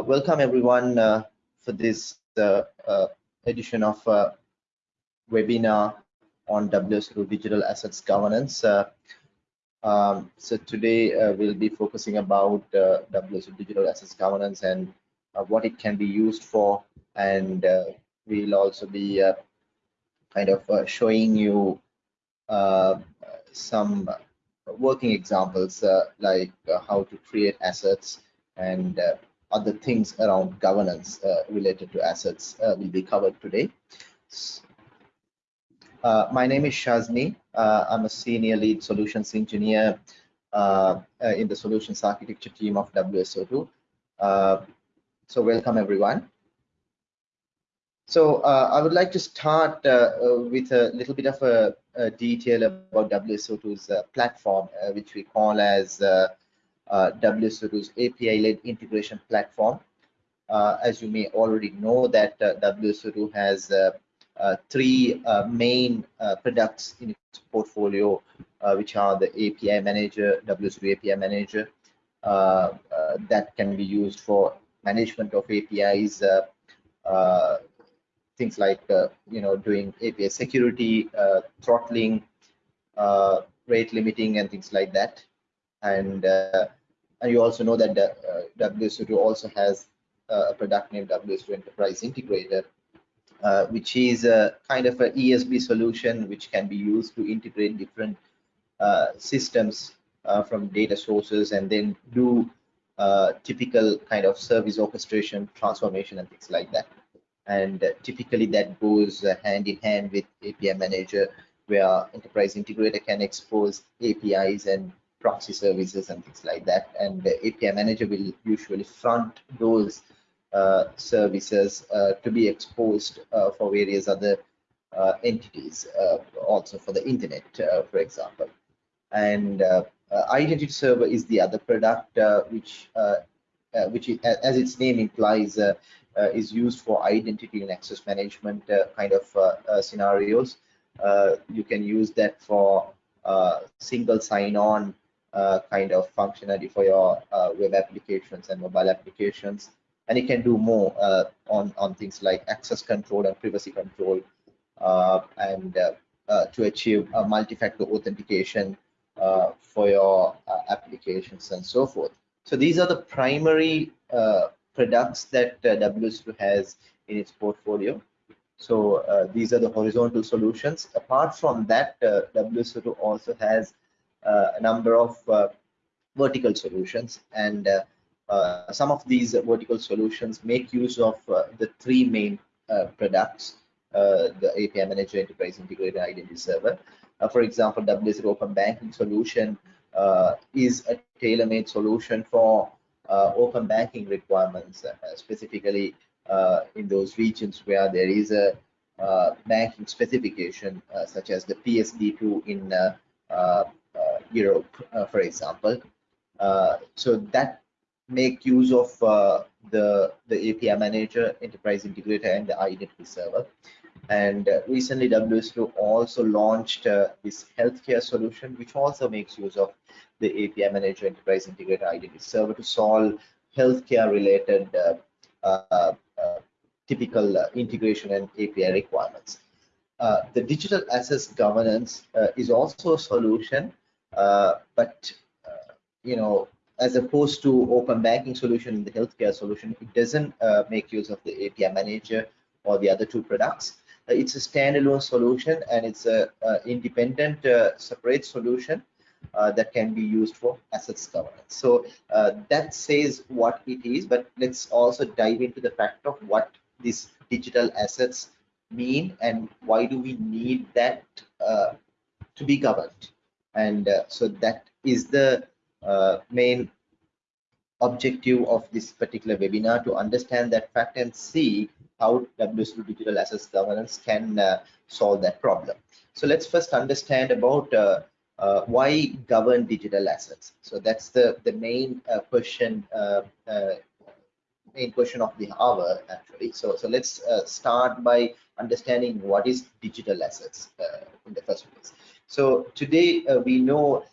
Uh, welcome everyone uh, for this uh, uh edition of uh, webinar on WSO2 digital assets governance. Uh, um, so today we'll be focusing about uh, WSO2 digital assets governance and what it can be used for, and we'll also be kind of showing you some working examples like how to create assets and other things around governance uh, related to assets uh, will be covered today. Uh, my name is Shazni. Uh, I'm a senior lead solutions engineer uh, uh, in the solutions architecture team of WSO2. so welcome everyone. So I would like to start with a little bit of a, a detail about WSO2's platform, which we call as uh, WSO2's API-led integration platform. Uh, as you may already know that uh, WSO2 has uh, uh, three uh, main products in its portfolio, which are the API Manager, WSO2 API Manager, that can be used for management of APIs, things like you know doing API security, throttling, rate limiting, and things like that. And and you also know that uh, WSO2 also has uh, a product named WSO2 Enterprise Integrator, uh, which is a kind of an ESB solution which can be used to integrate different uh, systems uh, from data sources and then do uh, typical kind of service orchestration, transformation, and things like that. And typically that goes hand in hand with API Manager, where Enterprise Integrator can expose APIs and proxy services and things like that. And the API manager will usually front those uh, services uh, to be exposed uh, for various other uh, entities, uh, also for the internet, uh, for example. And identity server is the other product which, which is, as its name implies, is used for identity and access management kind of scenarios. you can use that for single sign-on uh, kind of functionality for your uh, web applications and mobile applications. And it can do more uh, on, on things like access control and privacy control uh, and uh, uh, to achieve multi-factor authentication for your applications and so forth. So these are the primary products that WSO2 has in its portfolio. So these are the horizontal solutions. Apart from that, WSO2 also has uh, Uh, a number of uh, vertical solutions and uh, uh, some of these vertical solutions make use of uh, the three main products the API Manager, Enterprise Integrator Identity Server. for example, WSO2 Open Banking solution is a tailor-made solution for open banking requirements, specifically in those regions where there is a uh, banking specification uh, such as the PSD2 in uh, Europe, uh, for example. Uh, so that make use of uh, the the API manager, enterprise integrator, and the identity server. And recently, WSO2 also launched this healthcare solution, which also makes use of the API manager, enterprise integrator, identity server to solve healthcare related typical uh, integration and API requirements. Uh, the digital assets governance uh, is also a solution but uh, you know, as opposed to open banking solution in the healthcare solution, it doesn't uh, make use of the API manager or the other two products. it's a standalone solution and it's a, a independent separate solution uh, that can be used for assets governance. So uh, that says what it is, but let's also dive into the fact of what these digital assets mean and why do we need that uh, to be governed and uh, so that is the uh, main objective of this particular webinar to understand that fact and see how WSO2 digital assets governance can uh, solve that problem. So let's first understand about uh, uh, why govern digital assets. So that's the the main uh, question, main question of the hour actually. So so let's start by understanding what is digital assets in the first place. So today uh, we know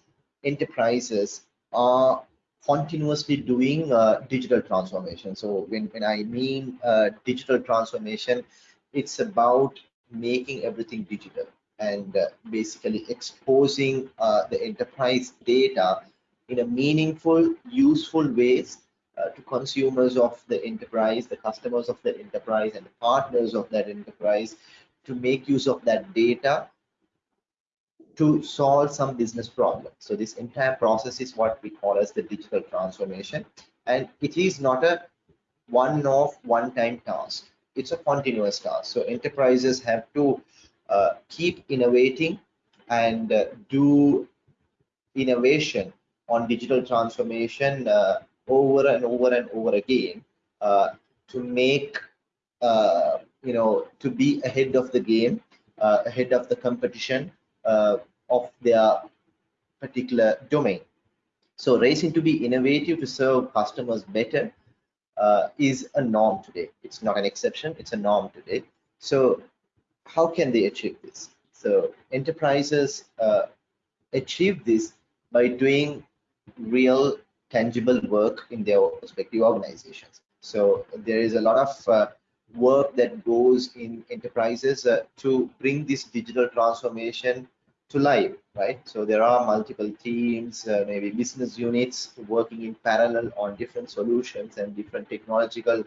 enterprises are continuously doing uh, digital transformation. So when, when I mean uh, digital transformation, it's about making everything digital and uh, basically exposing uh, the enterprise data in a meaningful, useful ways uh, to consumers of the enterprise, the customers of the enterprise, and the partners of that enterprise to make use of that data to solve some business problem. So this entire process is what we call as the digital transformation. And it is not a one-off, one-time task. It's a continuous task. So enterprises have to uh, keep innovating and uh, do innovation on digital transformation uh, over and over and over again uh, to make, uh, you know, to be ahead of the game, uh, ahead of the competition, uh, of their particular domain. So racing to be innovative to serve customers better uh, is a norm today. It's not an exception, it's a norm today. So how can they achieve this? So enterprises uh, achieve this by doing real tangible work in their respective organizations. So there is a lot of uh, work that goes in enterprises uh, to bring this digital transformation to live right? So there are multiple teams, uh, maybe business units working in parallel on different solutions and different technological,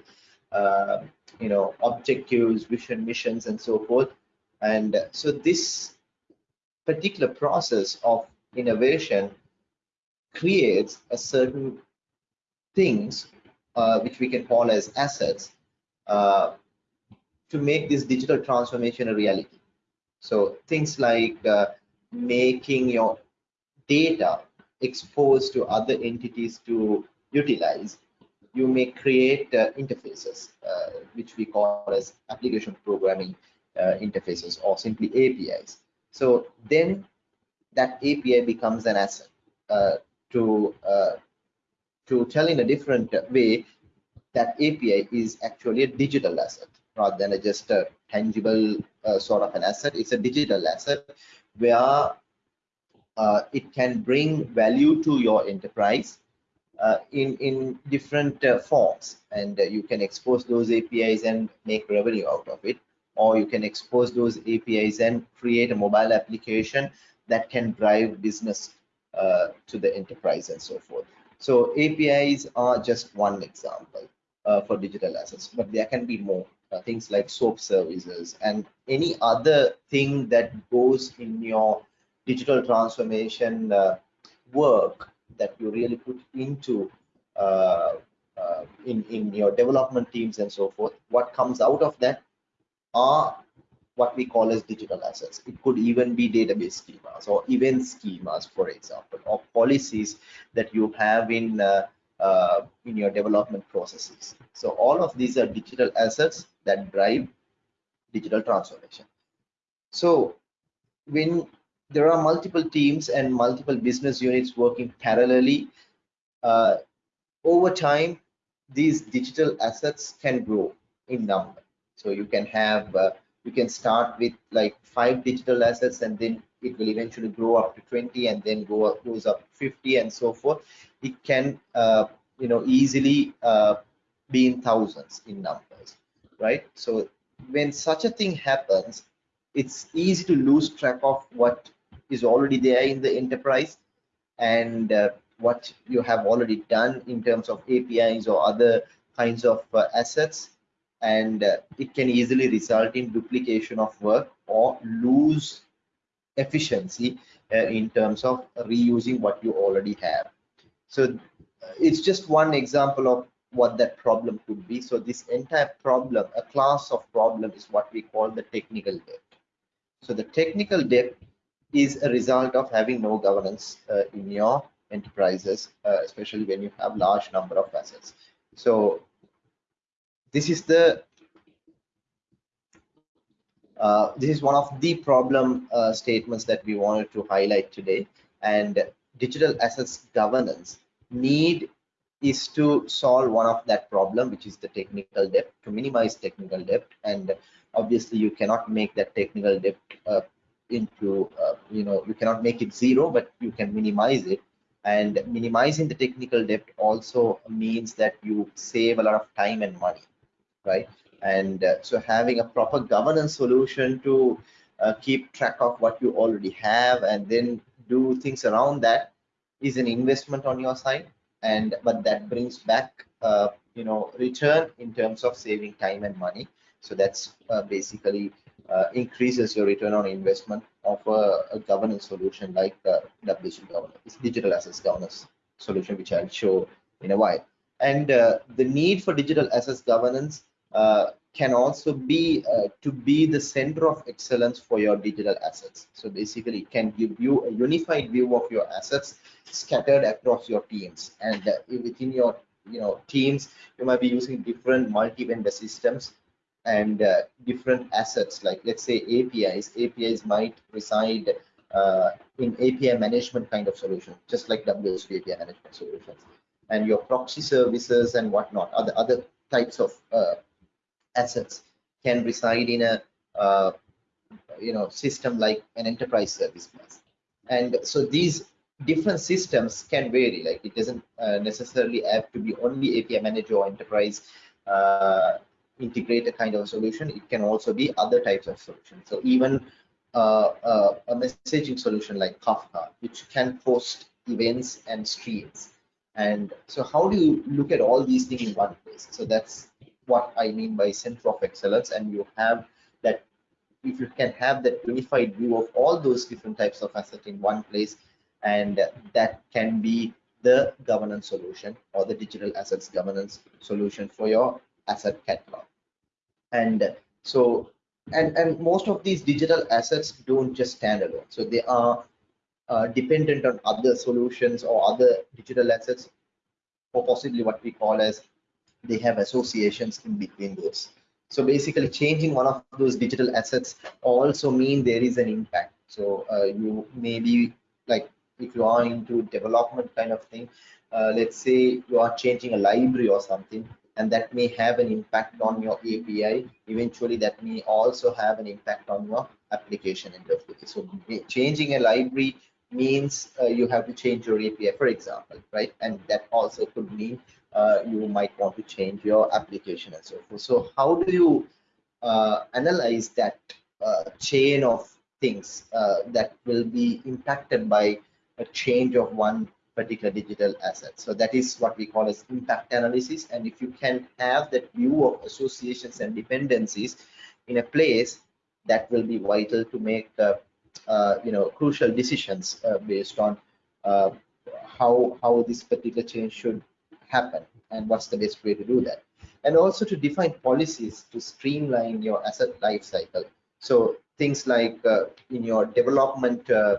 uh, you know, objectives, vision, missions, and so forth. And so this particular process of innovation creates a certain things uh, which we can call as assets uh, to make this digital transformation a reality. So things like uh, making your data exposed to other entities to utilize, you may create uh, interfaces, uh, which we call as application programming uh, interfaces or simply APIs. So then that API becomes an asset. Uh, to uh, to tell in a different way, that API is actually a digital asset rather than a just a tangible uh, sort of an asset. It's a digital asset where uh, it can bring value to your enterprise uh, in in different uh, forms. And uh, you can expose those apis and make revenue out of it. Or you can expose those apis and create a mobile application that can drive business uh, to the enterprise and so forth. So apis are just one example for digital assets but there can be more uh, things like soap services and any other thing that goes in your digital transformation uh, work that you really put into uh, uh, in in your development teams and so forth what comes out of that are what we call as digital assets. It could even be database schemas or event schemas for example or policies that you have in uh, in your development processes. So all of these are digital assets that drive digital transformation. So when there are multiple teams and multiple business units working parallelly, uh, over time, these digital assets can grow in number. So you can have, uh, you can start with like five digital assets and then it will eventually grow up to 20 and then go up, goes up 50 and so forth it can uh, you know easily uh, be in thousands in numbers right? So when such a thing happens it's easy to lose track of what is already there in the enterprise and uh, what you have already done in terms of apis or other kinds of uh, assets. And uh, it can easily result in duplication of work or lose efficiency uh, in terms of reusing what you already have so uh, it's just one example of what that problem could be. So this entire problem, a class of problem is what we call the technical debt. So the technical debt is a result of having no governance uh, in your enterprises, uh, especially when you have large number of assets. So this is the uh, this is one of the problem uh, statements that we wanted to highlight today and digital assets governance need is to solve one of that problem which is the technical debt to minimize technical debt. And obviously you cannot make that technical debt uh, into uh, you know you cannot make it zero but you can minimize it. And minimizing the technical debt also means that you save a lot of time and money right? And uh, so having a proper governance solution to uh, keep track of what you already have and then do things around that is an investment on your side and but that brings back uh, you know return in terms of saving time and money so that's uh, basically uh, increases your return on investment of a, a governance solution like uh, WSO governance, digital assets governance solution, which I'll show in a while. And uh, the need for digital assets governance can also be uh, to be the center of excellence for your digital assets. So basically, it can give you a unified view of your assets scattered across your teams. And uh, within your you know teams, you might be using different multi-vendor systems and uh, different assets like let's say apis apis might reside uh, in api management kind of solution just like WSO api management solutions and your proxy services and whatnot other other types of uh, assets can reside in a uh, you know system like an enterprise service bus and so these different systems can vary like it doesn't uh, necessarily have to be only api manager or enterprise uh, integrated kind of solution. It can also be other types of solutions. So even uh, uh, a messaging solution like Kafka, which can host events and streams. And so how do you look at all these things in one place? So that's what I mean by center of excellence. And you have that, if you can have that unified view of all those different types of assets in one place, and that can be the governance solution or the digital assets governance solution for your asset catalog and so and and most of these digital assets don't just stand alone so they are uh, dependent on other solutions or other digital assets or possibly what we call as they have associations in between those so basically changing one of those digital assets also mean there is an impact so uh, you maybe like if you are into development kind of thing uh, let's say you are changing a library or something and that may have an impact on your API. Eventually, that may also have an impact on your application interface. So changing a library means uh, you have to change your API, for example, right? And that also could mean you might want to change your application and so forth. So how do you uh, analyze that uh, chain of things uh, that will be impacted by a change of one particular digital asset. So that is what we call as impact analysis. And if you can have that view of associations and dependencies in a place, that will be vital to make uh, uh, you know crucial decisions uh, based on uh, how how this particular change should happen and what's the best way to do that. And also to define policies to streamline your asset life cycle. So things like uh, in your development uh,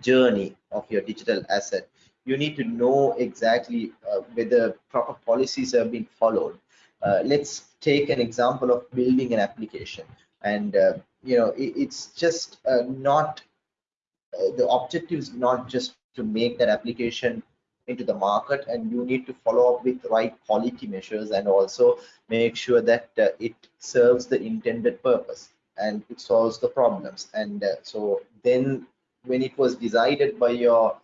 journey of your digital asset you need to know exactly uh, whether proper policies have been followed. Uh, let's take an example of building an application, and uh, you know it, it's just uh, not the objective is not just to make that application into the market, and you need to follow up with right quality measures and also make sure that uh, it serves the intended purpose and it solves the problems. And so then when it was decided by your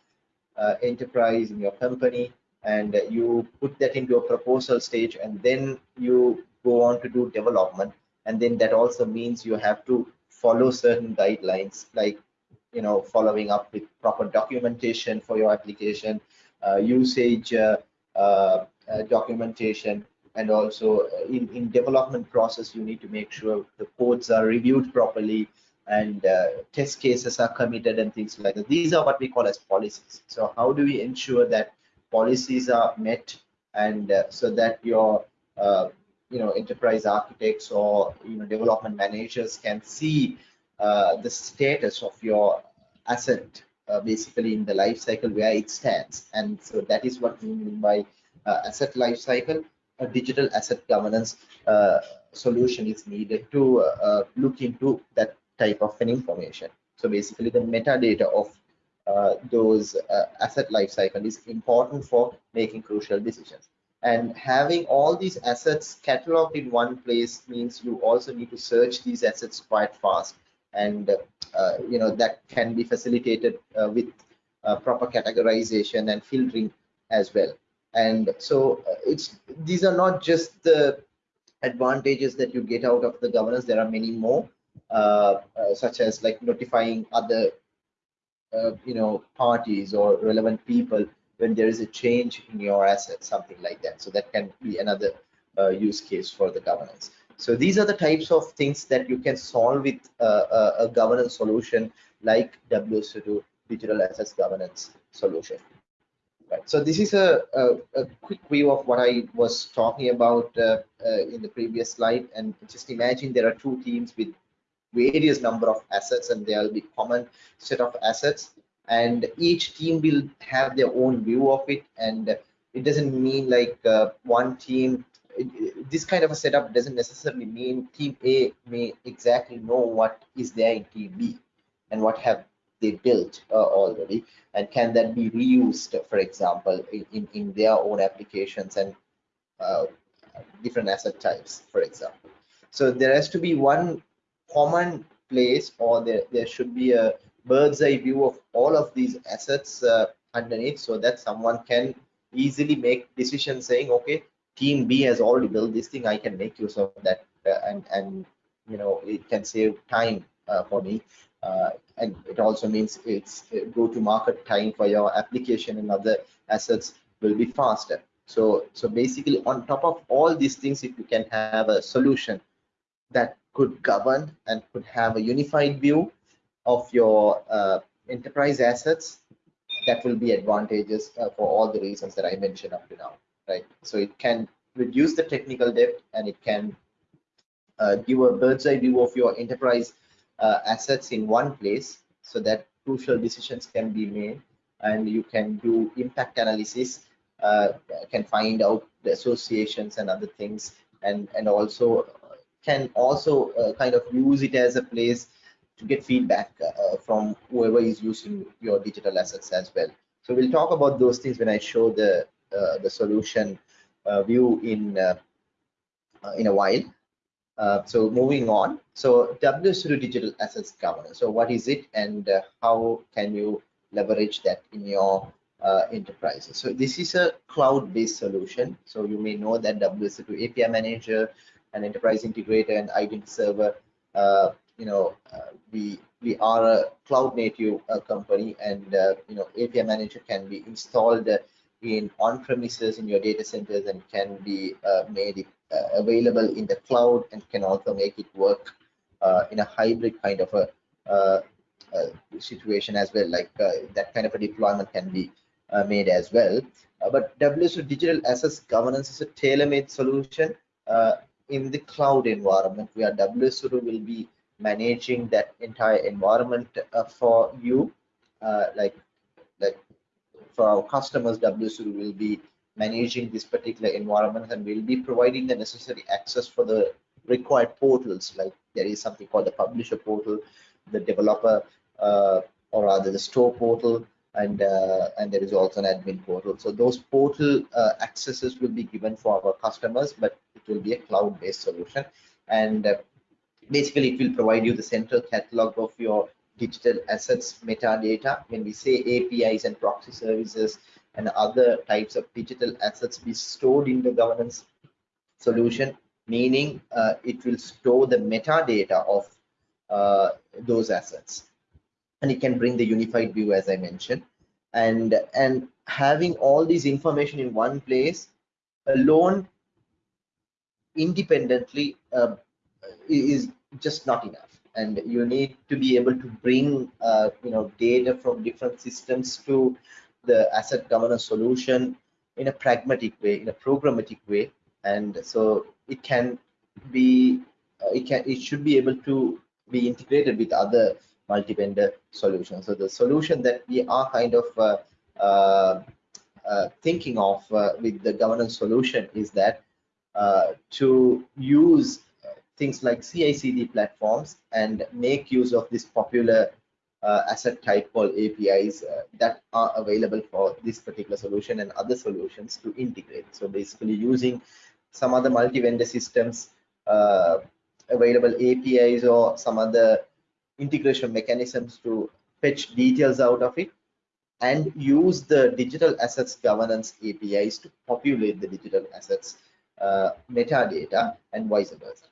uh, enterprise in your company and you put that into a proposal stage and then you go on to do development and then that also means you have to follow certain guidelines like you know following up with proper documentation for your application uh, usage uh, uh, uh documentation and also in in development process you need to make sure the codes are reviewed properly and uh, test cases are committed and things like that. These are what we call as policies. So how do we ensure that policies are met and uh, so that your uh, you know enterprise architects or you know development managers can see uh, the status of your asset uh, basically in the life cycle where it stands and so that is what we mean by uh, asset life cycle a digital asset governance solution is needed to look into that type of an information. So basically the metadata of uh, those uh, asset lifecycle is important for making crucial decisions. And having all these assets cataloged in one place means you also need to search these assets quite fast. And uh, you know that can be facilitated uh, with uh, proper categorization and filtering as well. And so uh, it's these are not just the advantages that you get out of the governance. There are many more uh, uh, such as like notifying other uh, you know parties or relevant people when there is a change in your assets something like that. So that can be another uh, use case for the governance so these are the types of things that you can solve with uh, a, a governance solution like WSO2 digital assets governance solution Right. So this is a, a, a, quick view of what I was talking about uh, uh, in the previous slide. And just imagine there are two teams with various number of assets and there will be common set of assets and each team will have their own view of it and it doesn't mean like uh, one team this kind of a setup doesn't necessarily mean team a may exactly know what is there in team b and what have they built uh, already. And can that be reused for example in, in their own applications and uh, different asset types for example. So there has to be one common place or there, there should be a bird's eye view of all of these assets uh, underneath so that someone can easily make decisions saying okay team b has already built this thing i can make use of that uh, and and you know it can save time uh, for me. Uh, and it also means it's uh, go to market time for your application and other assets will be faster. So so basically on top of all these things if you can have a solution that could govern and could have a unified view of your uh, enterprise assets that will be advantageous uh, for all the reasons that i mentioned up to now right? So it can reduce the technical debt and it can uh, give a bird's eye view of your enterprise uh, assets in one place so that crucial decisions can be made and you can do impact analysis uh, can find out the associations and other things and and also can also uh, kind of use it as a place to get feedback uh, from whoever is using your digital assets as well. So we'll talk about those things when i show the uh, the solution view in in a while uh, so moving on, so WSO2 Digital Assets Governance. So what is it and uh, how can you leverage that in your uh, enterprises? So this is a cloud-based solution. So you may know that WSO2 API Manager, an enterprise integrator and identity server, uh, you know, uh, we we are a cloud-native company and, you know, API Manager can be installed in on-premises in your data centers and can be made uh, available in the cloud and can also make it work uh, in a hybrid kind of a uh, situation as well like that kind of a deployment can be made as well. But WSO digital assets governance is a tailor-made solution in the cloud environment where WSO2 will be managing that entire environment uh, for you uh, like our customers WSO2 will be managing this particular environment and we'll be providing the necessary access for the required portals like there is something called the publisher portal the developer uh, or rather the store portal and uh, and there is also an admin portal. So those portal uh, accesses will be given for our customers but it will be a cloud-based solution. And uh, basically it will provide you the central catalog of your digital assets metadata when we say apis and proxy services and other types of digital assets be stored in the governance solution, meaning uh, it will store the metadata of uh, those assets. And it can bring the unified view, as I mentioned. And, and having all these information in one place alone independently uh, is just not enough and you need to be able to bring uh, you know data from different systems to the asset governance solution in a pragmatic way, in a programmatic way, and so it can be, uh, it can, it should be able to be integrated with other multi-vendor solutions. So the solution that we are kind of uh, uh, uh thinking of uh, with the governance solution is that to use things like CI/CD platforms and make use of this popular uh, asset type called APIs uh, that are available for this particular solution and other solutions to integrate. So basically using some other multi-vendor systems uh, available APIs or some other integration mechanisms to fetch details out of it and use the digital assets governance APIs to populate the digital assets uh, metadata and vice versa.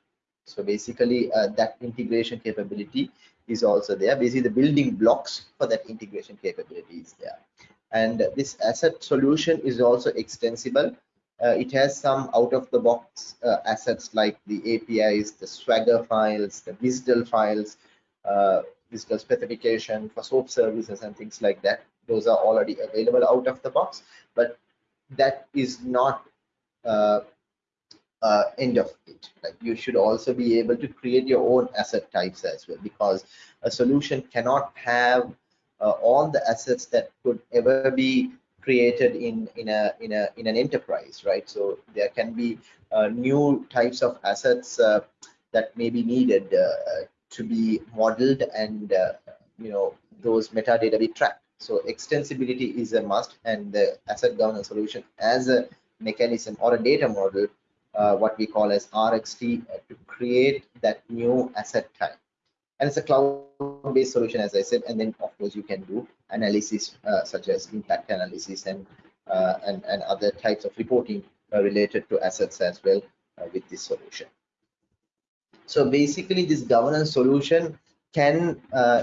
So basically uh, that integration capability is also there. Basically the building blocks for that integration capability is there. And this asset solution is also extensible. Uh, it has some out of the box uh, assets like the APIs, the Swagger files, the WSDL files, uh, specification for SOAP services and things like that. Those are already available out of the box, but that is not uh, uh, end of it. Like you should also be able to create your own asset types as well, because a solution cannot have uh, all the assets that could ever be created in in a in a in an enterprise, right? So there can be uh, new types of assets uh, that may be needed uh, to be modeled, and uh, you know those metadata be tracked. So extensibility is a must, and the asset governance solution as a mechanism or a data model uh, what we call as RxT uh, to create that new asset type. And it's a cloud-based solution, as I said, and then of course you can do analysis uh, such as impact analysis and, uh, and, and other types of reporting uh, related to assets as well with this solution. So basically this governance solution can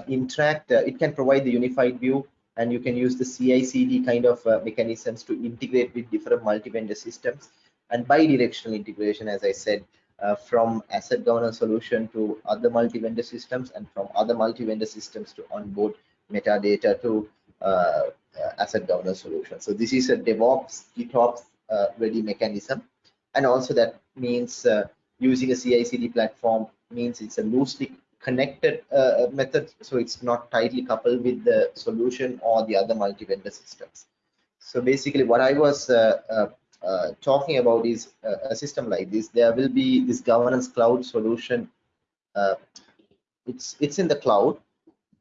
interact, it can provide the unified view and you can use the CI/CD kind of mechanisms to integrate with different multi-vendor systems and bidirectional integration, as I said, uh, from asset governance solution to other multi-vendor systems and from other multi-vendor systems to onboard metadata to uh, uh, asset governance solution. So this is a DevOps, GitOps uh, ready mechanism. And also that means uh, using a CI/CD platform means it's a loosely connected uh, method. So it's not tightly coupled with the solution or the other multi-vendor systems. So basically what I was uh, talking about is uh, a system like this, there will be this governance cloud solution. Uh, it's it's in the cloud,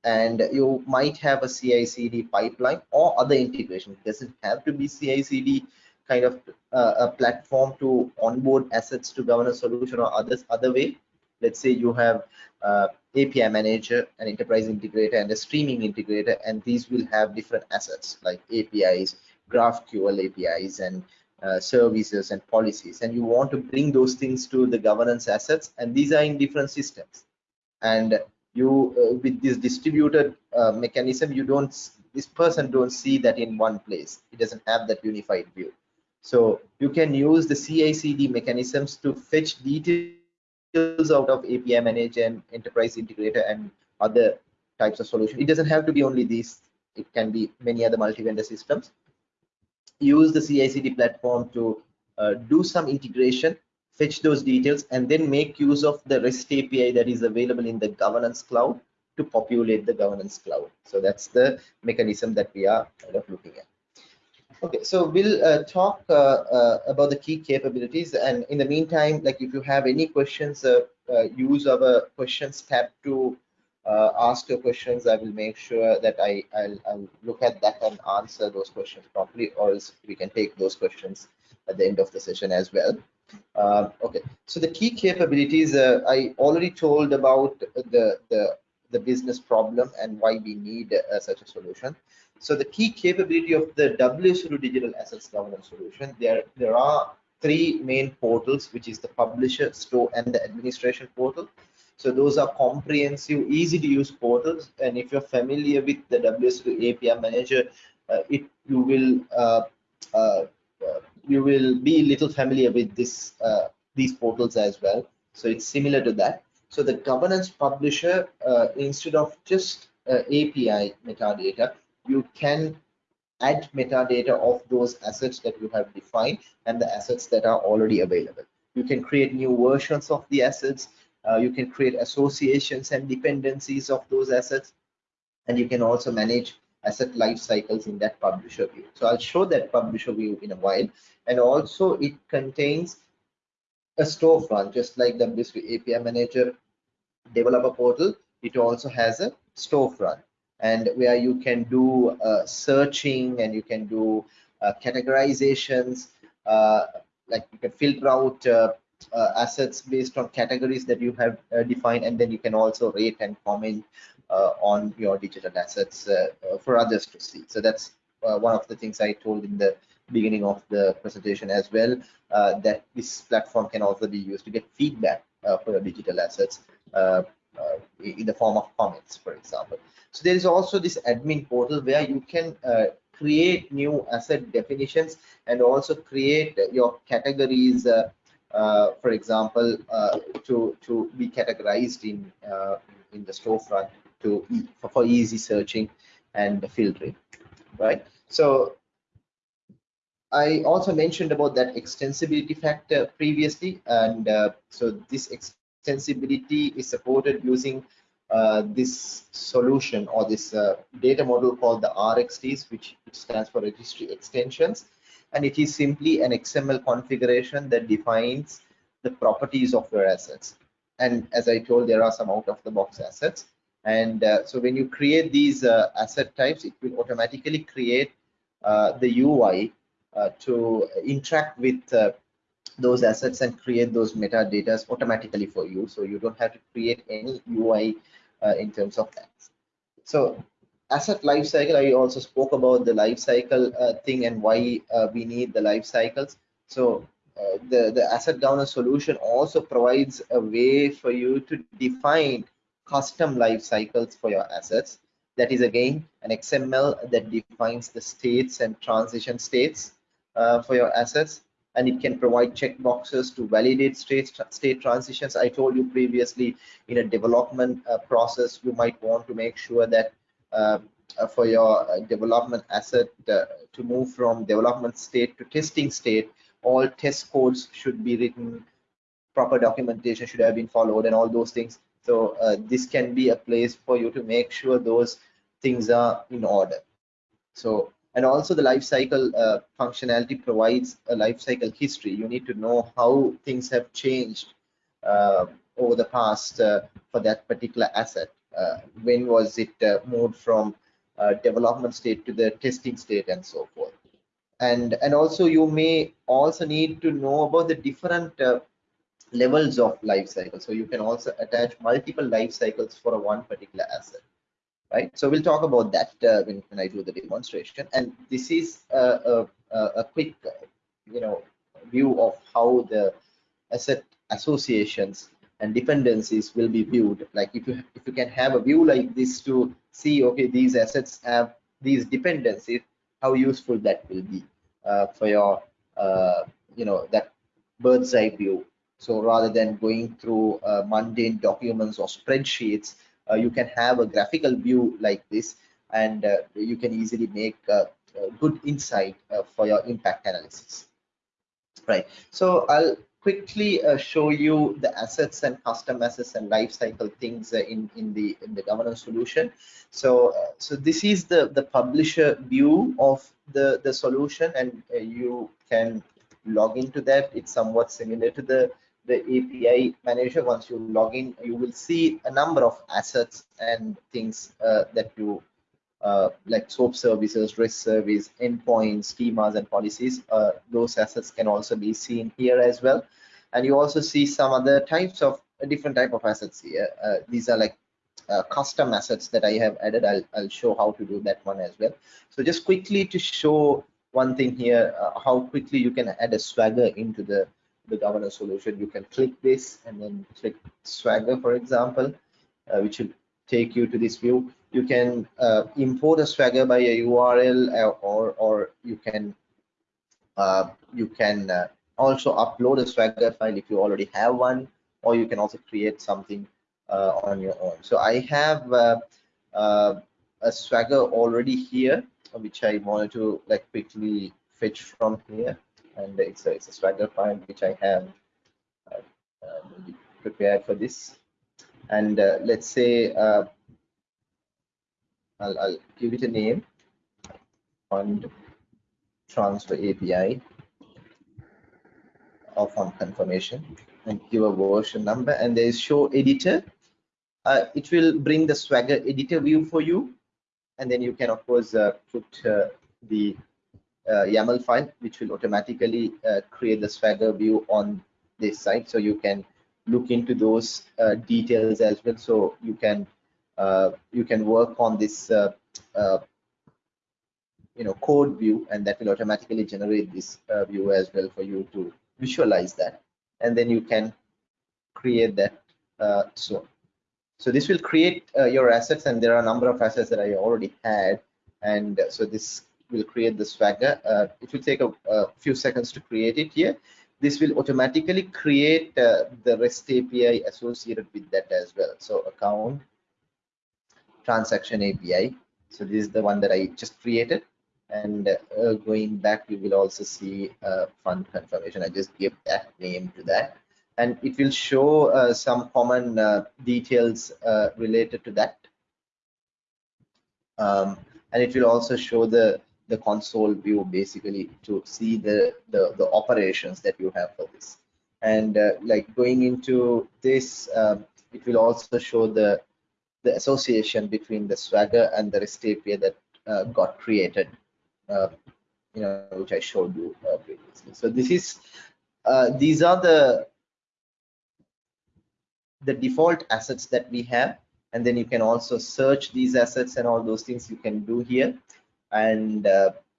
and you might have a CI/CD pipeline or other integration. It doesn't have to be CI/CD kind of uh, a platform to onboard assets to governance solution or others other way. Let's say you have uh, API manager, an enterprise integrator, and a streaming integrator, and these will have different assets like APIs, GraphQL APIs, and uh, services and policies and you want to bring those things to the governance assets and these are in different systems. And you uh, with this distributed uh, mechanism you don't this person don't see that in one place. It doesn't have that unified view. So you can use the CI/CD mechanisms to fetch details out of API manager and enterprise integrator and other types of solution. It doesn't have to be only these. It can be many other multi-vendor systems use the CI/CD platform to uh, do some integration, fetch those details, and then make use of the REST API that is available in the governance cloud to populate the governance cloud. So that's the mechanism that we are kind of looking at. Okay, so we'll uh, talk uh, uh, about the key capabilities, and in the meantime, like if you have any questions, uh, uh, use our questions tab to uh, ask your questions, I will make sure that I, I'll, I'll, look at that and answer those questions properly, or else we can take those questions at the end of the session as well. Uh, okay, so the key capabilities, uh, I already told about the, the, the business problem and why we need uh, such a solution. So the key capability of the WSO2 digital assets governance solution, there, there are three main portals, which is the publisher, store, and the administration portal. So those are comprehensive, easy to use portals. And if you're familiar with the WSO2 API manager, uh, it you will uh, uh, uh, you will be little familiar with this uh, these portals as well. So it's similar to that. So the governance publisher, uh, instead of just API metadata, you can add metadata of those assets that you have defined and the assets that are already available. You can create new versions of the assets uh, you can create associations and dependencies of those assets and you can also manage asset life cycles in that publisher view. So i'll show that publisher view in a while. And also it contains a storefront just like the WSO2 api manager developer portal. It also has a storefront. And where you can do uh, searching and you can do uh, categorizations uh, like you can filter out uh, assets based on categories that you have uh, defined and then you can also rate and comment uh, on your digital assets uh, uh, for others to see so that's uh, one of the things I told in the beginning of the presentation as well, that this platform can also be used to get feedback for your digital assets in the form of comments, for example. So there is also this admin portal where you can create new asset definitions and also create your categories uh, for example, uh, to to be categorized in uh, in the storefront to for, for easy searching and filtering, right? So I also mentioned about that extensibility factor previously, and uh, so this extensibility is supported using uh, this solution or this uh, data model called the which, which stands for registry extensions and it is simply an XML configuration that defines the properties of your assets. And as I told, there are some out-of-the-box assets. And uh, so when you create these uh, asset types, it will automatically create uh, the UI uh, to interact with uh, those assets and create those metadata automatically for you. So you don't have to create any UI uh, in terms of that. So asset life cycle i also spoke about the life cycle uh, thing and why uh, we need the life cycles. So uh, the the asset governance solution also provides a way for you to define custom life cycles for your assets. That is again an xml that defines the states and transition states uh, for your assets. And it can provide checkboxes to validate state state transitions. I told you previously in a development uh, process you might want to make sure that for your uh, development asset uh, to move from development state to testing state all test codes should be written proper documentation should have been followed and all those things. So uh, this can be a place for you to make sure those things are in order. So and also the life cycle uh, functionality provides a life cycle history. You need to know how things have changed uh, over the past for that particular asset. uh, when was it uh, moved from uh, development state to the testing state and so forth. And and also you may also need to know about the different levels of life cycle. So you can also attach multiple life cycles for one particular asset right? So we'll talk about that uh, when, when i do the demonstration. And this is a, a, a quick you know view of how the asset associations and dependencies will be viewed. Like if you if you can have a view like this to see okay these assets have these dependencies how useful that will be uh, for your uh, you know that bird's eye view. So rather than going through uh, mundane documents or spreadsheets uh, you can have a graphical view like this and uh, you can easily make a good insight uh, for your impact analysis. Right. So i'll quickly uh, show you the assets and custom assets and lifecycle things uh, in in the in the governance solution so uh, so this is the the publisher view of the the solution and uh, you can log into that it's somewhat similar to the the API manager once you log in you will see a number of assets and things uh, that you uh, like SOAP services, REST service, endpoints, schemas, and policies. Uh, those assets can also be seen here as well. And you also see some other types of different type of assets here. Uh, these are like uh, custom assets that I have added. I'll, I'll show how to do that one as well. So just quickly to show one thing here, uh, how quickly you can add a swagger into the, the governance solution. You can click this and then click swagger, for example, uh, which will take you to this view. You can uh, import a swagger by a URL or, uh, or, you can uh, you can uh, also upload a swagger file if you already have one or you can also create something uh, on your own. So i have uh, uh, a swagger already here which i wanted to like quickly fetch from here. And it's a, it's a swagger file which i have prepared for this. And let's say I'll, I'll give it a name. Fund transfer API of on confirmation. And give a version number. And there is show editor. Uh, it will bring the swagger editor view for you. And then you can of course uh, put uh, the uh, YAML file which will automatically uh, create the swagger view on this site. So you can look into those uh, details as well. So you can you can work on this you know code view. And that will automatically generate this view as well for you to visualize that and then you can create that uh, so so this will create uh, your assets and there are a number of assets that I already had and uh, so this will create the swagger uh, it will take a, a, few seconds to create it here. This will automatically create uh, the REST API associated with that as well. So account transaction API so this is the one that I just created and uh, going back you will also see uh, fund confirmation. I just give that name to that. And it will show uh, some common uh, details uh, related to that. Um, and it will also show the the console view basically to see the the, the operations that you have for this. And uh, like going into this um, it will also show the the association between the swagger and the rest api that got created you know, which I showed you uh, previously. So this is uh, these are the the default assets that we have, and then you can also search these assets and all those things you can do here, and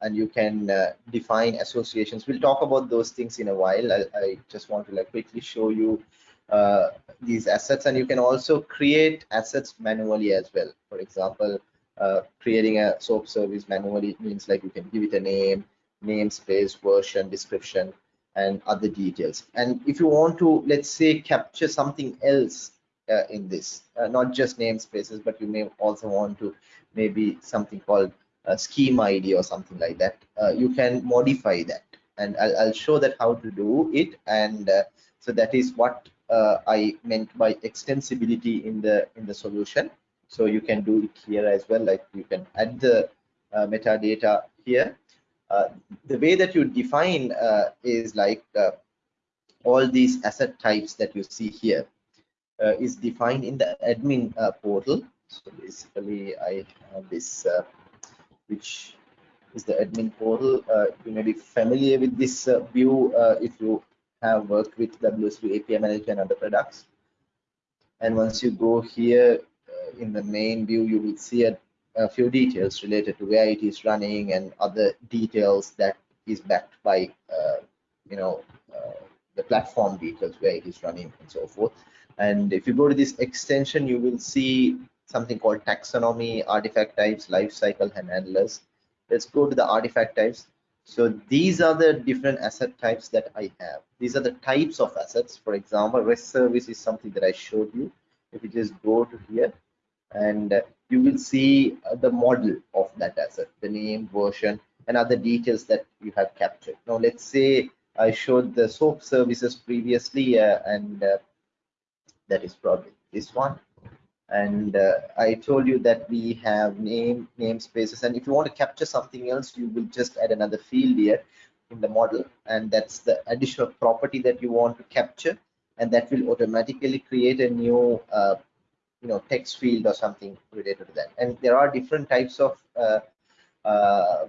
and you can uh, define associations. We'll talk about those things in a while. I, I just want to like quickly show you uh, these assets, and you can also create assets manually as well. For example, uh, creating a soap service manually means like you can give it a name, namespace, version, description, and other details. And if you want to, let's say, capture something else uh, in this, uh, not just namespaces, but you may also want to maybe something called a scheme ID or something like that. Uh, you can modify that, and I'll, I'll, show that how to do it. And uh, so that is what I meant by extensibility in the in the solution so you can do it here as well like you can add the uh, metadata here. Uh, the way that you define uh, is like uh, all these asset types that you see here uh, is defined in the admin uh, portal. So basically i have this which is the admin portal. You may be familiar with this view if you have worked with WSO2 API Manager and other products. And once you go here, in the main view, you will see a, a, few details related to where it is running and other details that is backed by, uh, you know, uh, the platform details where it is running and so forth. And if you go to this extension, you will see something called taxonomy, artifact types, lifecycle, and handlers. Let's go to the artifact types. So these are the different asset types that I have. These are the types of assets. For example, REST service is something that I showed you. If you just go to here, and you will see uh, the model of that asset, the name, version, and other details that you have captured. Now, let's say I showed the soap services previously, uh, and uh, that is probably this one. And uh, I told you that we have name namespaces, and if you want to capture something else, you will just add another field here in the model, and that's the additional property that you want to capture, and that will automatically create a new uh, you know text field or something related to that. And there are different types of uh, uh,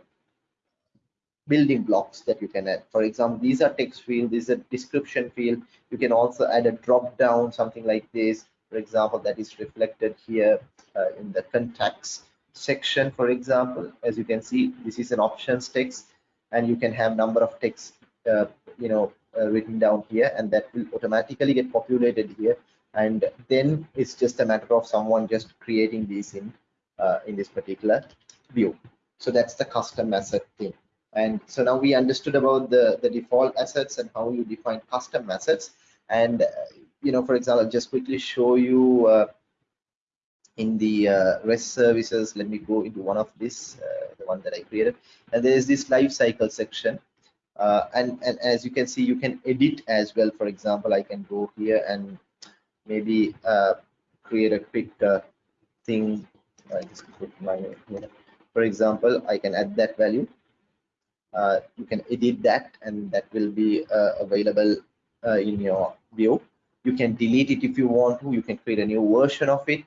building blocks that you can add. For example these are text field this is a description field. You can also add a drop down something like this. For example that is reflected here uh, in the contacts section for example. As you can see this is an options text and you can have number of text uh, you know uh, written down here and that will automatically get populated here and then it's just a matter of someone just creating these in uh, in this particular view. So that's the custom asset thing. And so now we understood about the the default assets and how you define custom assets. And uh, you know for example just quickly show you uh, in the uh, REST services. Let me go into one of this uh, the one that I created. And there is this life cycle section. Uh, and and as you can see you can edit as well. For example I can go here and maybe uh, create a quick uh, thing I just put my here. for example I can add that value. Uh, you can edit that and that will be uh, available uh, in your view you can delete it if you want to. You can create a new version of it.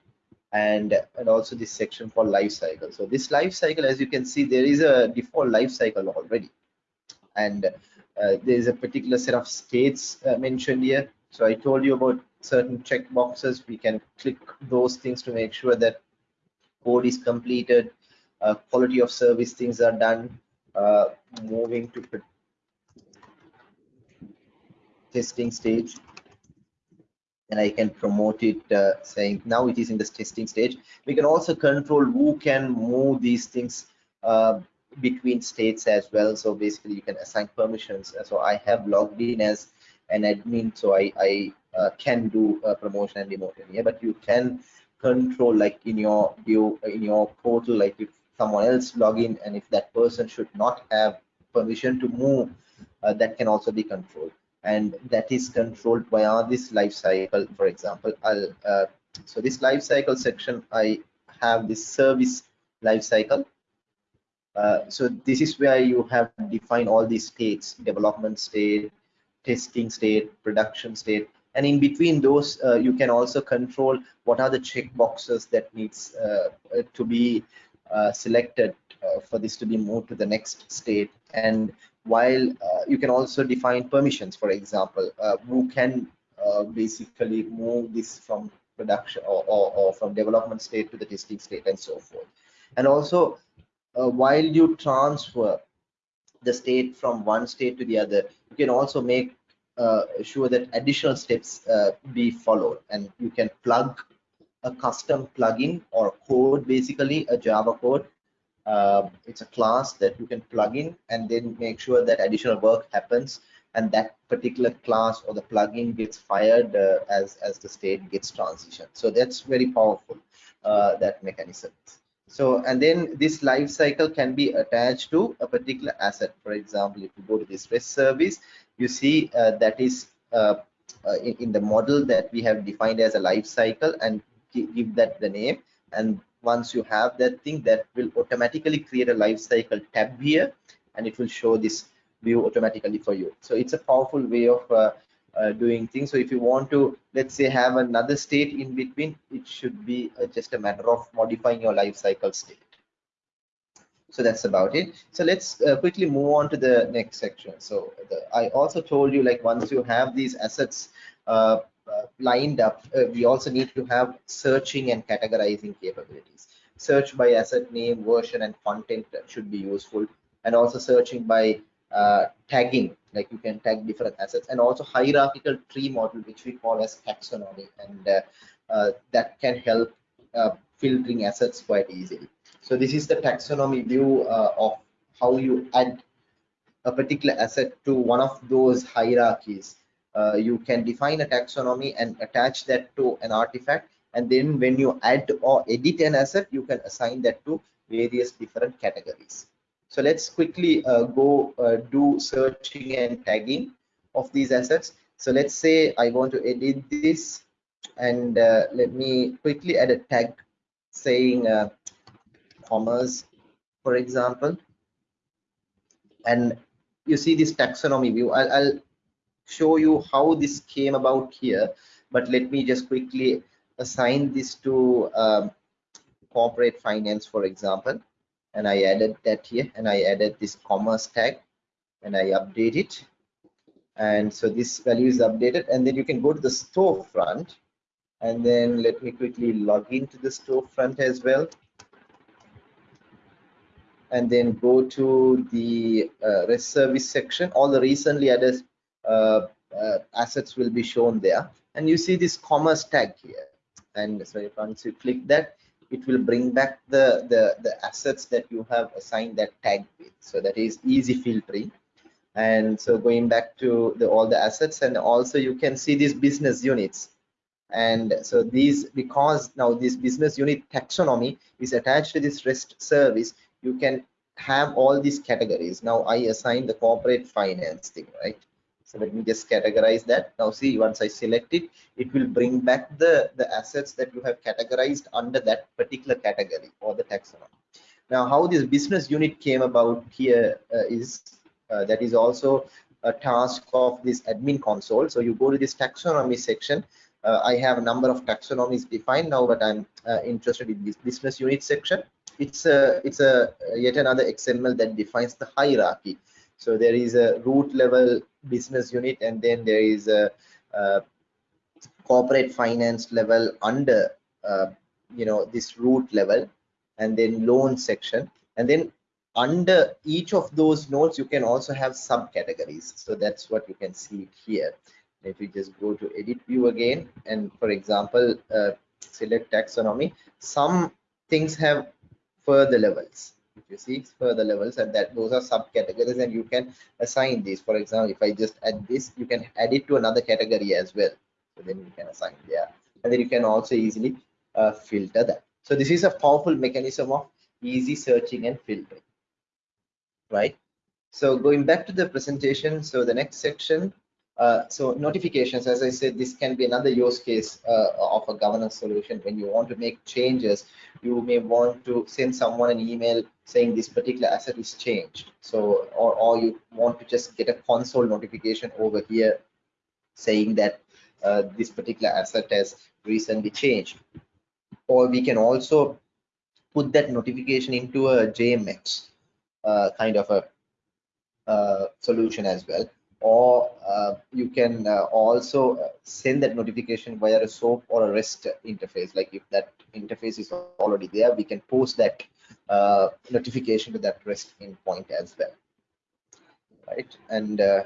And and also this section for life cycle. So this life cycle as you can see there is a default life cycle already. And uh, there is a particular set of states mentioned here so I told you about certain check boxes we can click those things to make sure that code is completed uh, quality of service things are done uh, moving to testing stage and I can promote it uh, saying now it is in the testing stage. We can also control who can move these things uh, between states as well. So basically you can assign permissions. So I have logged in as an admin, so I, I uh, can do promotion and demotion here, but you can control like in your view in your portal, like if someone else log in and if that person should not have permission to move, uh, that can also be controlled. And that is controlled via this life cycle for example i'll uh, so this life cycle section i have this service life cycle. Uh, so this is where you have defined all these states development state testing state production state and in between those uh, you can also control what are the check boxes that needs uh, to be uh, selected uh, for this to be moved to the next state. And while uh, you can also define permissions for example uh, who can uh, basically move this from production or, or, or, from development state to the testing state and so forth. And also uh, while you transfer the state from one state to the other you can also make uh, sure that additional steps uh, be followed. And you can plug a custom plugin or code basically a java code. Uh, it's a class that you can plug in and then make sure that additional work happens. And that particular class or the plugin gets fired uh, as as the state gets transitioned. So that's very powerful uh, that mechanism so and then this life cycle can be attached to a particular asset. For example if you go to this REST service you see uh, that is uh, uh, in, in, the model that we have defined as a life cycle and give that the name. And once you have that thing that will automatically create a life cycle tab here and it will show this view automatically for you. So it's a powerful way of uh, doing things. So if you want to let's say have another state in between it should be uh, just a matter of modifying your life cycle state. So that's about it. So let's uh, quickly move on to the next section. So the, i also told you like once you have these assets uh, uh, lined up, we also need to have searching and categorizing capabilities. Search by asset name, version, and content should be useful, and also searching by uh, tagging, like you can tag different assets, and also hierarchical tree model, which we call as taxonomy, and uh, uh, that can help uh, filtering assets quite easily. So this is the taxonomy view of how you add a particular asset to one of those hierarchies. Uh, you can define a taxonomy and attach that to an artifact. And then when you add or edit an asset you can assign that to various different categories so let's quickly uh, go uh, do searching and tagging of these assets. So let's say i want to edit this and uh, let me quickly add a tag saying uh, commerce for example. And you see this taxonomy view. I'll, I'll show you how this came about here but let me just quickly assign this to um, corporate finance for example and I added that here and I added this commerce tag and I update it. And so this value is updated and then you can go to the storefront and then let me quickly log into the storefront as well. And then go to the uh, REST service section. All the recently added uh, uh, assets will be shown there. And you see this commerce tag here. And so once you click that it will bring back the, the the assets that you have assigned that tag with. So that is easy filtering. And so going back to the all the assets and also you can see these business units. And so these because now this business unit taxonomy is attached to this rest service you can have all these categories. Now i assign the corporate finance thing right so let me just categorize that. Now see once i select it it will bring back the the assets that you have categorized under that particular category or the taxonomy. Now how this business unit came about here uh, is uh, that is also a task of this admin console. So you go to this taxonomy section. Uh, i have a number of taxonomies defined now but i'm uh, interested in this business unit section. It's a it's a yet another xml that defines the hierarchy. So there is a root level business unit and then there is a, a corporate finance level under uh, you know this root level and then loan section. And then under each of those nodes you can also have subcategories. So that's what you can see here. If you just go to edit view again. And for example uh, select taxonomy. Some things have further levels if you see further levels and that those are subcategories and you can assign these. For example if i just add this you can add it to another category as well. So then you can assign there and then you can also easily uh, filter that. So this is a powerful mechanism of easy searching and filtering. Right? So going back to the presentation so the next section uh, so notifications, as I said, this can be another use case uh, of a governance solution. When you want to make changes, you may want to send someone an email saying this particular asset is changed. So, or, or you want to just get a console notification over here saying that uh, this particular asset has recently changed. Or we can also put that notification into a JMX uh, kind of a uh, solution as well or uh, you can uh, also uh, send that notification via a SOAP or a REST interface. Like if that interface is already there, we can post that uh, notification to that REST endpoint as well. Right, and uh,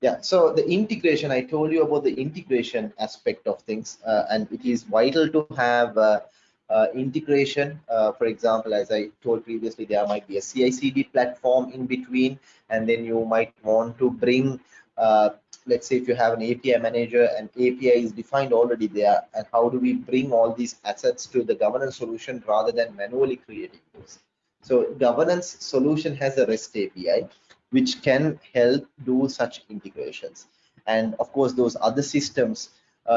yeah, so the integration, I told you about the integration aspect of things, uh, and it is vital to have uh, integration. Uh, for example, as I told previously, there might be a CI/CD platform in between, and then you might want to bring, uh, let's say, if you have an API manager and API is defined already there, and how do we bring all these assets to the governance solution rather than manually creating those? So governance solution has a REST API, which can help do such integrations. And of course, those other systems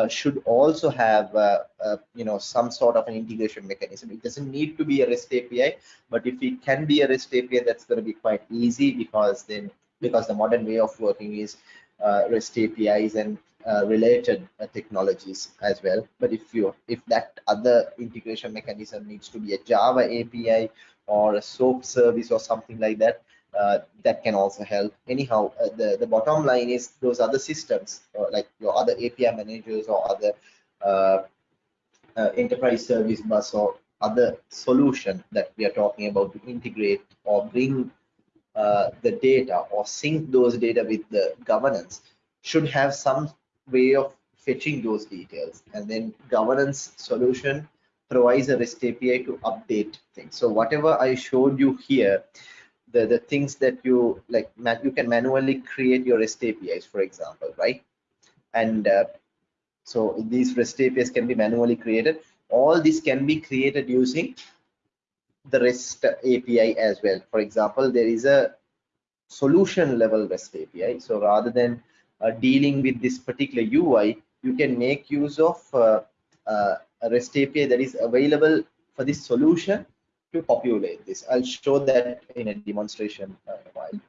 should also have uh, uh, you know some sort of an integration mechanism. It doesn't need to be a rest api but if it can be a rest api that's going to be quite easy because then because the modern way of working is uh, rest apis and uh, related technologies as well. But if you if that other integration mechanism needs to be a java api or a soap service or something like that uh, that can also help. Anyhow, uh, the, the bottom line is those other systems, uh, like your other API managers or other uh, uh, enterprise service bus or other solution that we are talking about to integrate or bring the data or sync those data with the governance should have some way of fetching those details and then governance solution provides a REST API to update things. So whatever I showed you here, the, the things that you like you can manually create your REST APIs, for example, right? And uh, so these REST APIs can be manually created. All this can be created using the REST API as well. For example, there is a solution level REST API. So rather than uh, dealing with this particular UI, you can make use of uh, uh, a REST API that is available for this solution to populate this. I'll show that in a demonstration uh, while.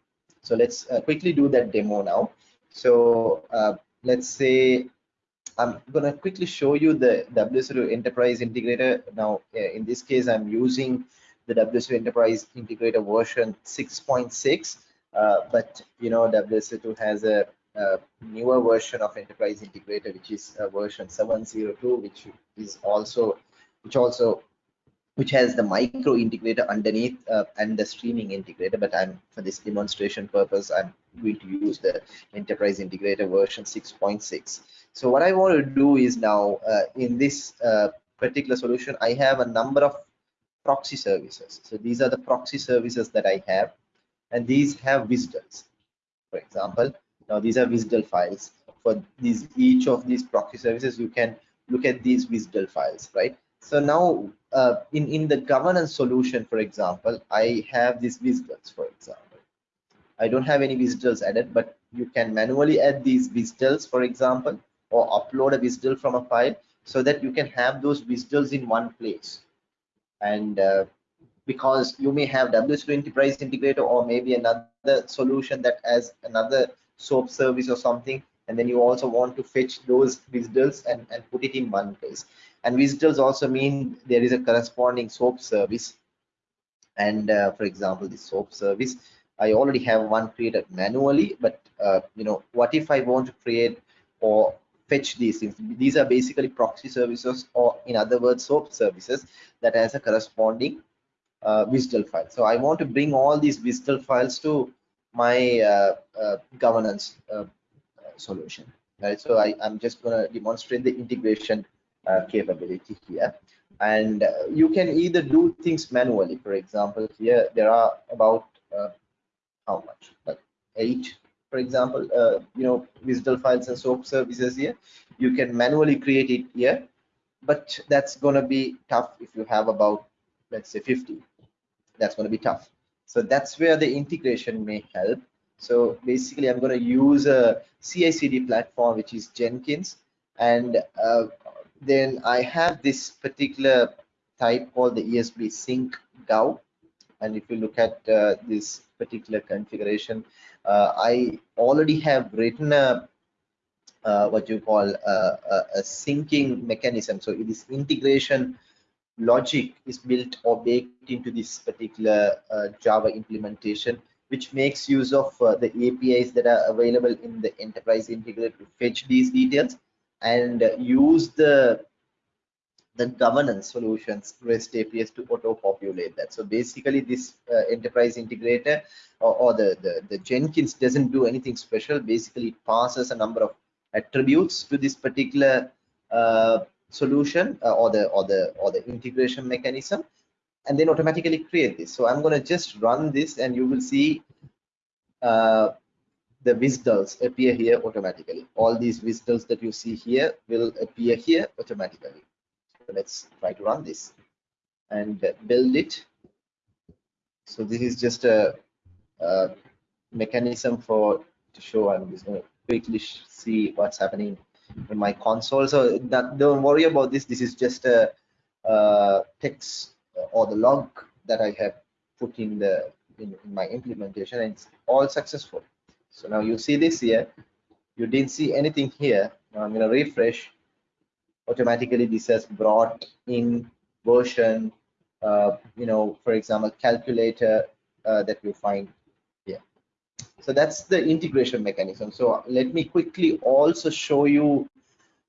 So let's uh, quickly do that demo now. So uh, let's say I'm going to quickly show you the WSO2 Enterprise Integrator. Now, uh, in this case, I'm using the WSO2 Enterprise Integrator version 6.6, uh, but you know, WSO2 has a, a, newer version of Enterprise Integrator, which is version 702, which is also which also which has the micro integrator underneath uh, and the streaming integrator but i'm for this demonstration purpose i'm going to use the enterprise integrator version 6.6 so what i want to do is now uh, in this uh, particular solution i have a number of proxy services. So these are the proxy services that i have and these have visitors. For example now these are WSDL files. For these each of these proxy services you can look at these WSDL files right so now uh, in, in the governance solution, for example, I have these WSDLs, for example. I don't have any WSDLs added, but you can manually add these WSDLs, for example, or upload a WSDL from a file so that you can have those WSDLs in one place. And uh, because you may have WSO2 Enterprise Integrator or maybe another solution that has another SOAP service or something, and then you also want to fetch those WSDLs and, and put it in one place and WSDLs also mean there is a corresponding soap service and uh, for example the soap service i already have one created manually but uh, you know what if i want to create or fetch these things. These are basically proxy services or in other words, SOAP services that has a corresponding uh, WSDL file. So I want to bring all these WSDL files to my uh, uh, governance uh, solution. Right. So I, am just going to demonstrate the integration capability here. And uh, you can either do things manually. For example, here there are about how much? Like eight for example, uh, you know, WSDL files and SOAP services here. You can manually create it here, but that's going to be tough if you have about, let's say 50. That's going to be tough. So that's where the integration may help. So basically, I'm going to use a CI/CD platform, which is Jenkins, and uh, then I have this particular type called the ESB sync gov. And if you look at uh, this particular configuration, uh, I already have written a uh, what you call a, a, a, syncing mechanism. So this integration logic is built or baked into this particular uh, Java implementation, which makes use of uh, the APIs that are available in the enterprise integrator to fetch these details and use the the governance solutions REST APIs to auto-populate that. So basically, this uh, enterprise integrator or, or the, the, the Jenkins doesn't do anything special. Basically, it passes a number of attributes to this particular uh, solution uh, or the or the or the integration mechanism, and then automatically create this. So I'm going to just run this, and you will see uh, the WSDLs appear here automatically. All these WSDLs that you see here will appear here automatically. Let's try to run this and build it. So this is just a, a mechanism for to show i'm just going to quickly see what's happening in my console. So that, don't worry about this. This is just a, a text uh, or the log that i have put in the in, in my implementation. And it's all successful so now you see this here. You didn't see anything here. Now i'm going to refresh. Automatically this has brought in version uh, you know for example calculator uh, that you find here. So that's the integration mechanism. So let me quickly also show you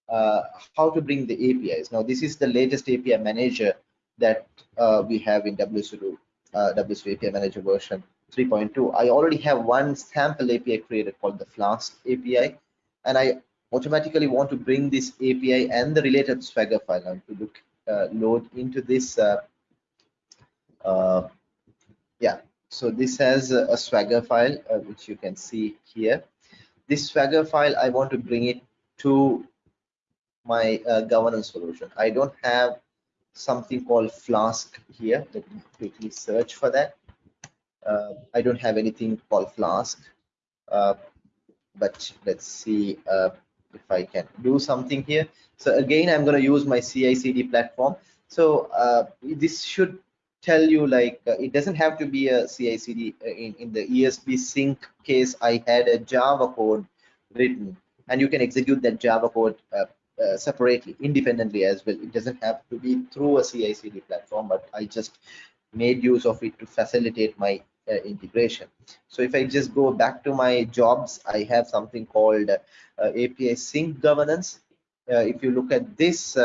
uh, how to bring the apis now this is the latest api manager that uh, we have in wsu uh, wsu api manager version 3.2 i already have one sample api created called the flask api and i automatically want to bring this API and the related Swagger file now to look, uh, load into this. Uh, uh, yeah, so this has a, a Swagger file, uh, which you can see here. This Swagger file, I want to bring it to my uh, governance solution. I don't have something called Flask here. Let me quickly search for that. Uh, I don't have anything called Flask, but let's see if I can do something here. So again, I'm going to use my CI/CD platform. So uh, this should tell you like uh, it doesn't have to be a CI/CD. Uh, in in the ESB sync case, I had a Java code written, and you can execute that Java code uh, uh, separately, independently as well. It doesn't have to be through a CI/CD platform, but I just made use of it to facilitate my uh, integration. So if I just go back to my jobs, I have something called uh, API sync governance. Uh, if you look at this,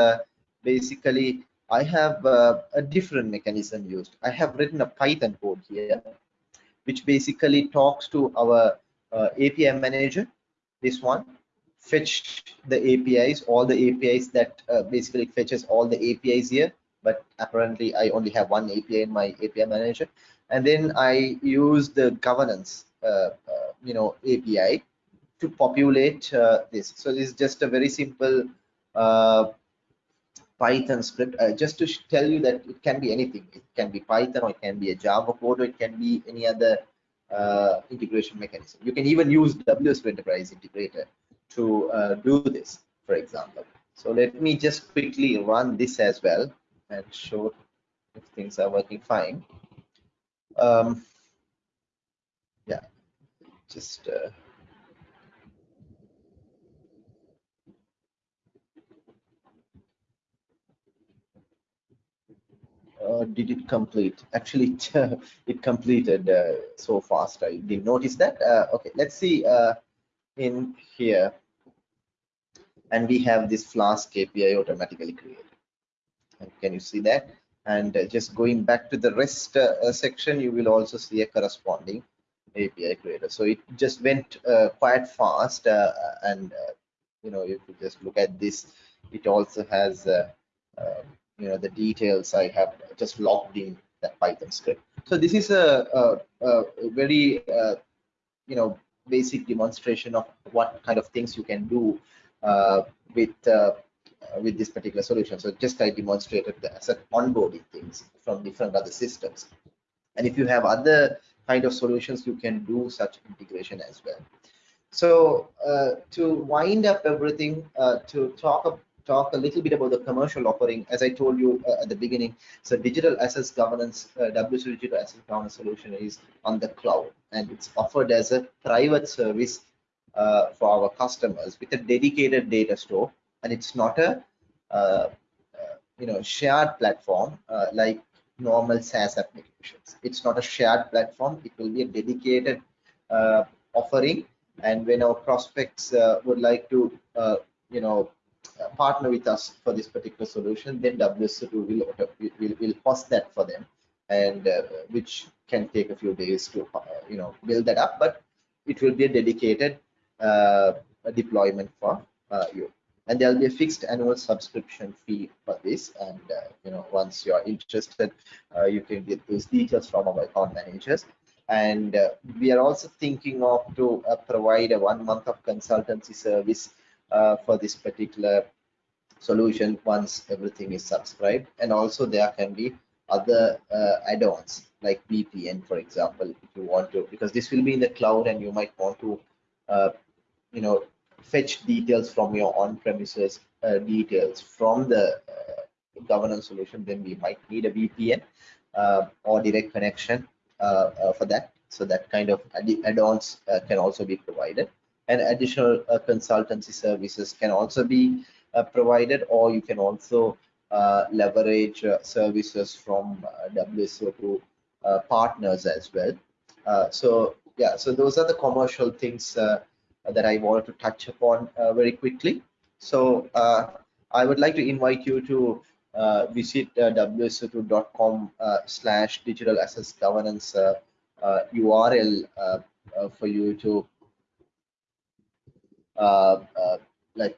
basically I have a different mechanism used. I have written a Python code here, which basically talks to our API manager, this one, fetch the APIs, all the APIs that uh, basically fetches all the APIs here. But apparently, I only have one API in my API manager and then I use the governance, uh, uh, you know, API to populate uh, this. So this is just a very simple Python script, just to tell you that it can be anything. It can be Python, or it can be a Java code, or it can be any other uh, integration mechanism. You can even use WSO Enterprise Integrator to uh, do this, for example. So let me just quickly run this as well and show if things are working fine um, yeah. Just uh, Uh, did it complete? Actually it completed uh, so fast. I didn't notice that. Uh, okay let's see uh, in here. And we have this Flask API automatically created. Can you see that? And uh, just going back to the REST uh, uh, section, you will also see a corresponding API creator. So it just went quite fast, and you know, if you just look at this, it also has you know the details I have just logged in that Python script. So this is a, a, a very you know basic demonstration of what kind of things you can do uh, with uh, with this particular solution. So just I demonstrated the asset onboarding things from different other systems. And if you have other kind of solutions, you can do such integration as well. So uh, to wind up everything, uh, to talk talk a little bit about the commercial offering. As I told you uh, at the beginning, so digital assets governance, uh, WSO digital asset governance solution is on the cloud and it's offered as a private service uh, for our customers with a dedicated data store. And it's not a uh, uh, you know shared platform uh, like normal SaaS applications. It's not a shared platform. It will be a dedicated offering. And when our prospects would like to you know uh, partner with us for this particular solution, then WSO2 will, will, will host that for them, and uh, which can take a few days to uh, you know build that up, but it will be a dedicated uh, deployment for uh, you. And there'll be a fixed annual subscription fee for this. And uh, you know, once you are interested, you can get those details from our account managers and uh, we are also thinking of to uh, provide a one month of consultancy service uh, for this particular solution once everything is subscribed and also there can be other uh, add-ons like VPN for example if you want to because this will be in the cloud and you might want to uh, you know fetch details from your on-premises uh, details from the uh, governance solution then we might need a VPN uh, or direct connection for that so that kind of add-ons can also be provided and additional uh, consultancy services can also be uh, provided or you can also uh, leverage services from WSO2 partners as well. so yeah, so those are the commercial things that I wanted to touch upon very quickly. So I would like to invite you to uh, visit uh, wso2.com uh, slash digital assets governance URL for you to uh, uh, like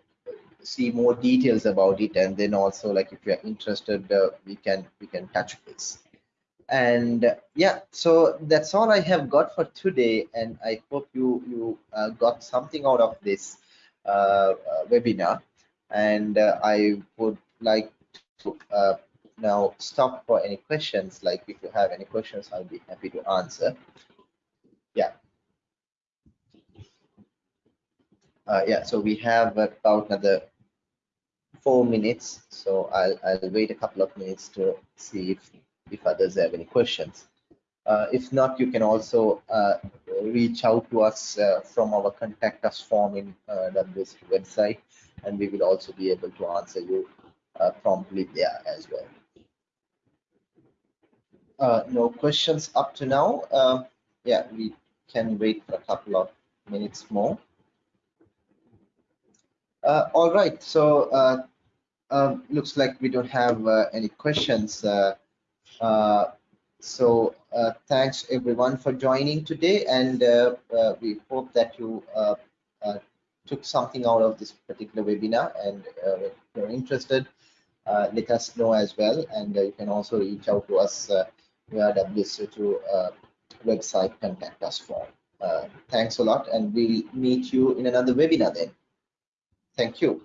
see more details about it and then also like if you're interested uh, we can we can touch base and yeah so that's all i have got for today. And i hope you you uh, got something out of this uh, uh, webinar. And i would like to now stop for any questions. Like if you have any questions i'll be happy to answer. Yeah. Uh, yeah so we have about another four minutes. So i'll i'll wait a couple of minutes to see if if others have any questions. Uh, if not you can also uh, reach out to us uh, from our contact us form in uh, WS website and we will also be able to answer you uh, promptly there as well. Uh, no questions up to now. Um, yeah we can wait for a couple of minutes more. Uh, all right, so um, looks like we don't have any questions. Uh, uh, so uh, thanks everyone for joining today, and uh, uh, we hope that you uh, took something out of this particular webinar. And if you're interested, let us know as well, and you can also reach out to us via WSO2 website contact us form. thanks a lot, and we'll meet you in another webinar then. Thank you.